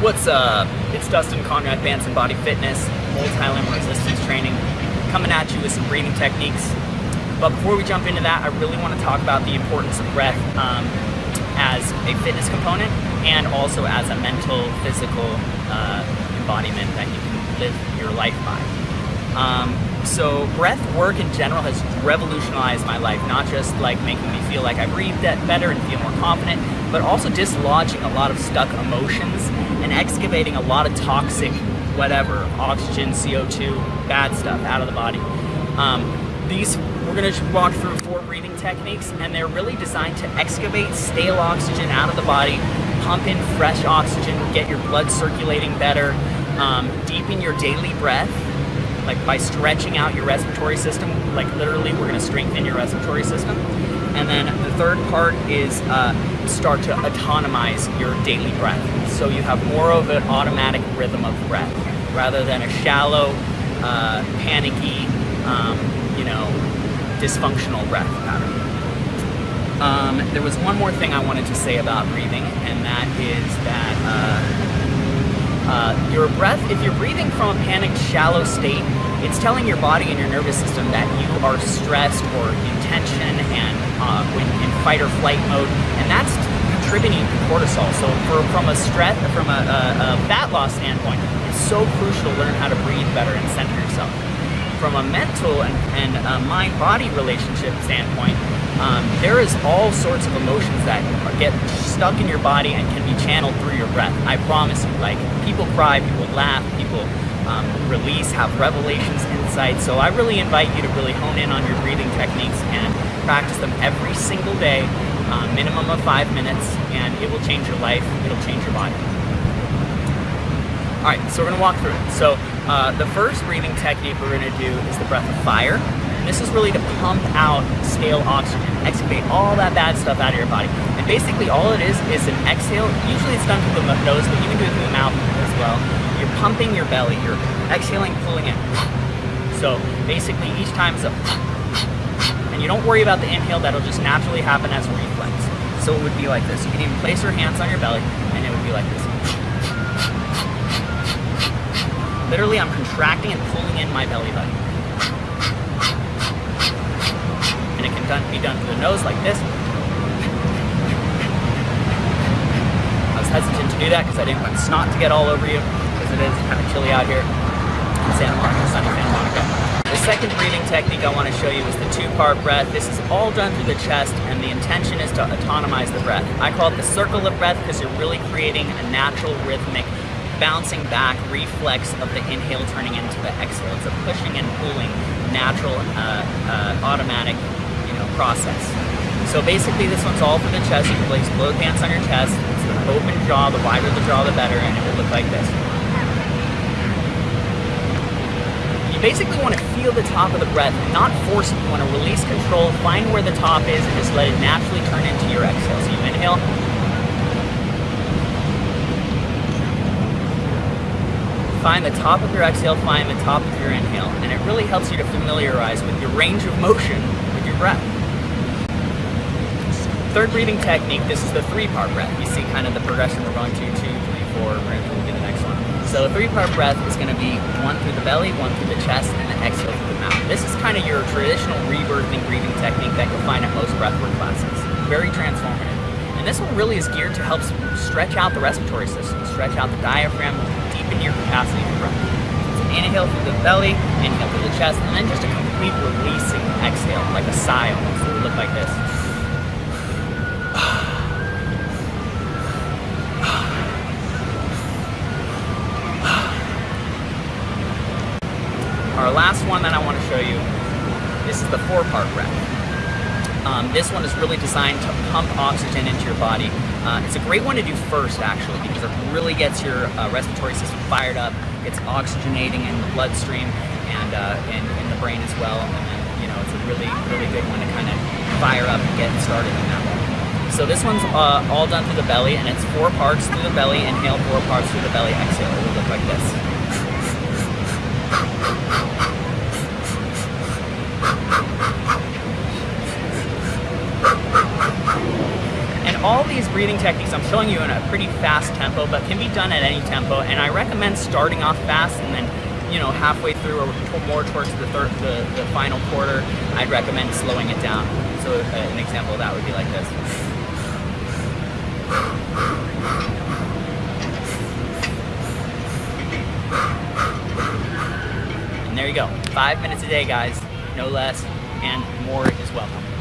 What's up? It's Dustin Conrad, Banson Body Fitness, multi-limb resistance training, coming at you with some breathing techniques. But before we jump into that, I really want to talk about the importance of breath um, as a fitness component and also as a mental, physical uh, embodiment that you can live your life by. Um, so breath work in general has revolutionized my life, not just like making me feel like I breathe better and feel more confident, but also dislodging a lot of stuck emotions and excavating a lot of toxic whatever, oxygen, CO2, bad stuff out of the body. Um, these, we're gonna walk through four breathing techniques and they're really designed to excavate stale oxygen out of the body, pump in fresh oxygen, get your blood circulating better, um, deepen your daily breath, like by stretching out your respiratory system, like literally we're gonna strengthen your respiratory system. And then the third part is uh, start to autonomize your daily breath. So you have more of an automatic rhythm of breath rather than a shallow, uh, panicky, um, you know, dysfunctional breath pattern. Um, there was one more thing I wanted to say about breathing, and that is that uh, uh, your breath, if you're breathing from a panicked, shallow state, it's telling your body and your nervous system that you are stressed or in tension and uh, in fight or flight mode, and that's contributing to cortisol. So for, from a stress, from a, a, a fat loss standpoint, it's so crucial to learn how to breathe better and center yourself. From a mental and, and mind-body relationship standpoint, um, there is all sorts of emotions that get stuck in your body and can be channeled through your breath. I promise you, like people cry, people laugh, people um, release, have revelations, insights. So I really invite you to really hone in on your breathing techniques and practice them every single day, uh, minimum of five minutes, and it will change your life, it'll change your body. All right, so we're gonna walk through it. So uh, the first breathing technique we're gonna do is the breath of fire. And This is really to pump out stale oxygen, excavate all that bad stuff out of your body. And basically all it is is an exhale. Usually it's done through the nose, but you can do it through the mouth as well. You're pumping your belly, you're exhaling, pulling in. So basically each time is a and you don't worry about the inhale, that'll just naturally happen as a reflex. So it would be like this. You can even place your hands on your belly and it would be like this. Literally, I'm contracting and pulling in my belly button. And it can done, be done through the nose like this. I was hesitant to do that because I didn't want snot to get all over you because it is kind of chilly out here in Santa Monica, sunny Santa Monica. Second breathing technique I want to show you is the two-part breath. This is all done through the chest and the intention is to autonomize the breath. I call it the circle of breath because you're really creating a natural rhythmic bouncing back reflex of the inhale turning into the exhale. It's a pushing and pulling natural uh, uh, automatic process. So basically this one's all for the chest. You can place both hands on your chest. It's an open jaw. The wider the jaw, the better, and it will look like this. You basically want to feel the top of the breath, not force it. You want to release control, find where the top is, and just let it naturally turn into your exhale. So you inhale. Find the top of your exhale, find the top of your inhale, and it really helps you to familiarize with your range of motion with your breath. Third breathing technique, this is the three-part breath. You see kind of the progression we're going to, two, three, four, we're going to the next one. So the three-part breath is going to be one through the belly, one through the chest, and then exhale through the mouth. This is kind of your traditional rebirthing breathing technique that you'll find at most breathwork classes. Very transformative. And this one really is geared to help stretch out the respiratory system, stretch out the diaphragm, deepen your capacity for breath. So inhale through the belly, inhale through the chest, and then just a complete releasing exhale, like a sigh almost. It would look like this. Our last one that I want to show you, this is the four-part breath. Um, this one is really designed to pump oxygen into your body. Uh, it's a great one to do first, actually, because it really gets your uh, respiratory system fired up, gets oxygenating in the bloodstream and uh, in, in, the brain as well. And then, you know, it's a really, really good one to kind of fire up and get started in that one. So this one's uh, all done through the belly, and it's four parts through the belly, inhale, four parts through the belly, exhale. It will look like this. All these breathing techniques I'm showing you in a pretty fast tempo, but can be done at any tempo. And I recommend starting off fast and then, you know, halfway through or more towards the third, the, the final quarter, I'd recommend slowing it down. So uh, an example of that would be like this. There you go. Five minutes a day, guys. No less and more is welcome.